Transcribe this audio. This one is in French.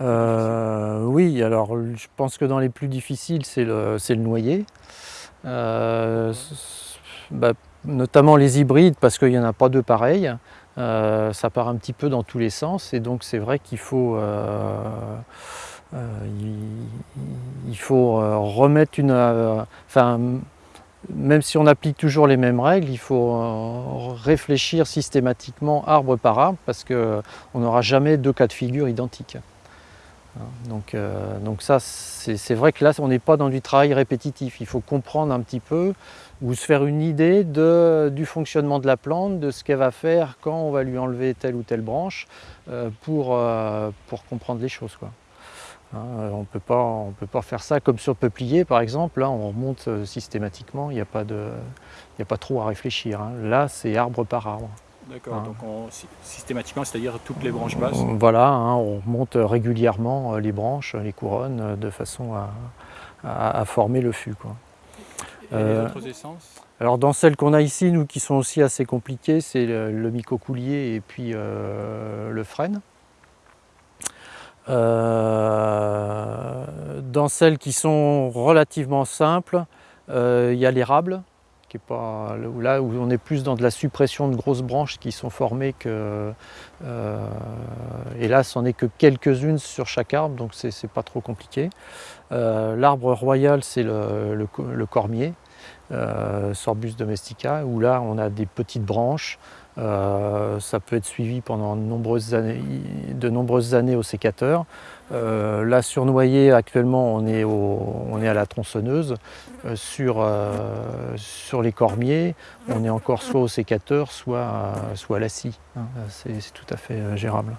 Euh, oui, alors je pense que dans les plus difficiles, c'est le, noyer. Euh, bah, notamment les hybrides, parce qu'il n'y en a pas deux pareils. Euh, ça part un petit peu dans tous les sens, et donc c'est vrai qu'il faut, il, faut remettre une... Enfin, même si on applique toujours les mêmes règles, il faut réfléchir systématiquement arbre par arbre, parce qu'on n'aura jamais deux cas de figure identiques. Hein, donc, euh, donc ça, c'est vrai que là, on n'est pas dans du travail répétitif. Il faut comprendre un petit peu ou se faire une idée du fonctionnement de la plante, de ce qu'elle va faire quand on va lui enlever telle ou telle branche euh, pour, euh, pour comprendre les choses. Hein, on ne peut pas faire ça comme sur peuplier par exemple, là on remonte systématiquement, il n'y a, pas a pas trop à réfléchir. Hein. Là c'est arbre par arbre. D'accord, donc systématiquement, c'est-à-dire toutes les branches basses Voilà, hein, on monte régulièrement euh, les branches, les couronnes, euh, de façon à, former le fût. Quoi. Et les euh, autres essences? Alors dans celles qu'on a ici, nous qui sont aussi assez compliquées, c'est le, le mycocoulier et puis le frêne. dans celles qui sont relativement simples, il y a l'érable, là où on est plus dans de la suppression de grosses branches qui sont formées que euh, et là c'en est que quelques-unes sur chaque arbre donc c'est pas trop compliqué. Euh, l'arbre royal c'est le, cormier, euh, Sorbus domestica, où là on a des petites branches, ça peut être suivi pendant de nombreuses années, de nombreuses années au sécateur. Euh, là sur Noyer actuellement on est, à la tronçonneuse. Euh, sur, euh, les cormiers on est encore soit au sécateur soit, soit à la scie. Hein. C'est tout à fait gérable.